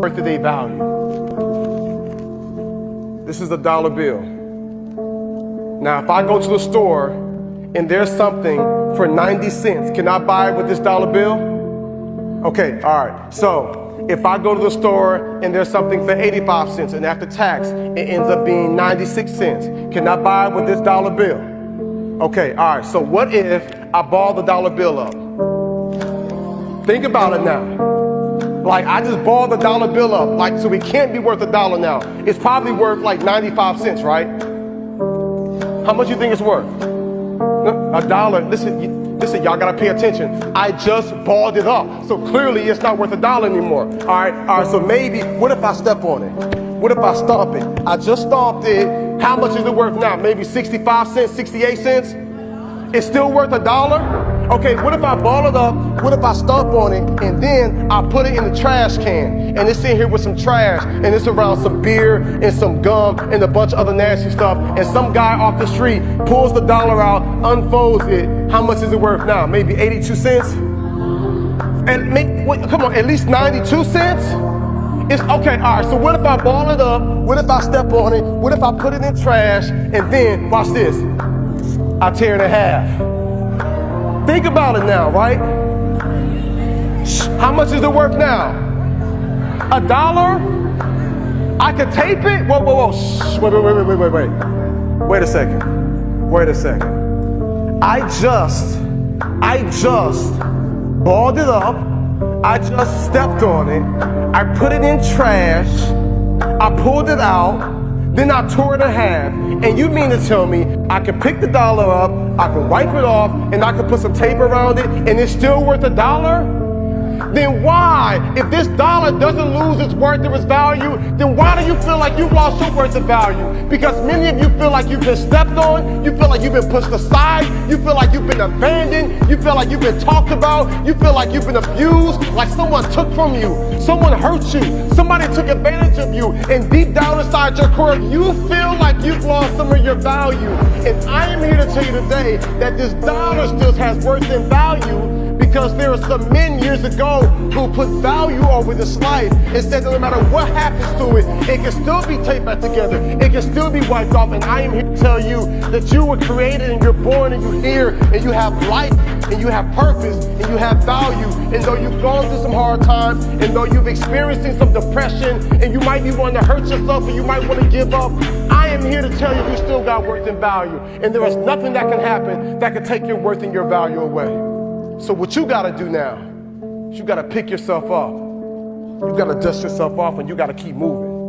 worth of their value. This is a dollar bill. Now, if I go to the store and there's something for 90 cents, can I buy it with this dollar bill? Okay, all right. So if I go to the store and there's something for 85 cents and after tax it ends up being 96 cents, can I buy it with this dollar bill? Okay, all right. So what if I ball the dollar bill up? Think about it now. Like I just balled the dollar bill up, like so it can't be worth a dollar now. It's probably worth like 95 cents, right? How much you think it's worth? A dollar. Listen, listen, y'all gotta pay attention. I just balled it up, so clearly it's not worth a dollar anymore. All right, all right. So maybe, what if I step on it? What if I stomp it? I just stomped it. How much is it worth now? Maybe 65 cents, 68 cents? It's still worth a dollar? Okay, what if I ball it up? What if I stomp on it and then I put it in the trash can and it's in here with some trash and it's around some beer and some gum and a bunch of other nasty stuff and some guy off the street pulls the dollar out, unfolds it. How much is it worth now? Maybe 82 cents? And make, wait, come on, at least 92 cents? It's okay, all right, so what if I ball it up? What if I step on it? What if I put it in trash and then, watch this, I tear it in half? Think about it now, right? How much is it worth now? A dollar? I could tape it? Whoa, whoa, whoa. Wait, wait, wait, wait, wait, wait. Wait a second. Wait a second. I just, I just balled it up. I just stepped on it. I put it in trash. I pulled it out. Then I tore it in half. And you mean to tell me I can pick the dollar up, I can wipe it off, and I can put some tape around it, and it's still worth a dollar? Then why, if this dollar doesn't lose its worth or its value, then why do you feel like you've lost your worth of value? Because many of you feel like you've been stepped on, you feel like you've been pushed aside, you feel like you've been abandoned, you feel like you've been talked about, you feel like you've been abused, like someone took from you, someone hurt you, somebody took advantage of you, and deep down inside your core, you feel like you've lost some of your value. And I am here to tell you today that this dollar still has worth and value because there are some men years ago who put value over this life and said that no matter what happens to it, it can still be taped back together. It can still be wiped off. And I am here to tell you that you were created and you're born and you're here and you have life and you have purpose and you have value. And though you've gone through some hard times and though you've experienced some depression and you might be wanting to hurt yourself and you might want to give up, I am here to tell you you still got worth and value. And there is nothing that can happen that can take your worth and your value away. So what you gotta do now you gotta pick yourself up. You gotta dust yourself off and you gotta keep moving.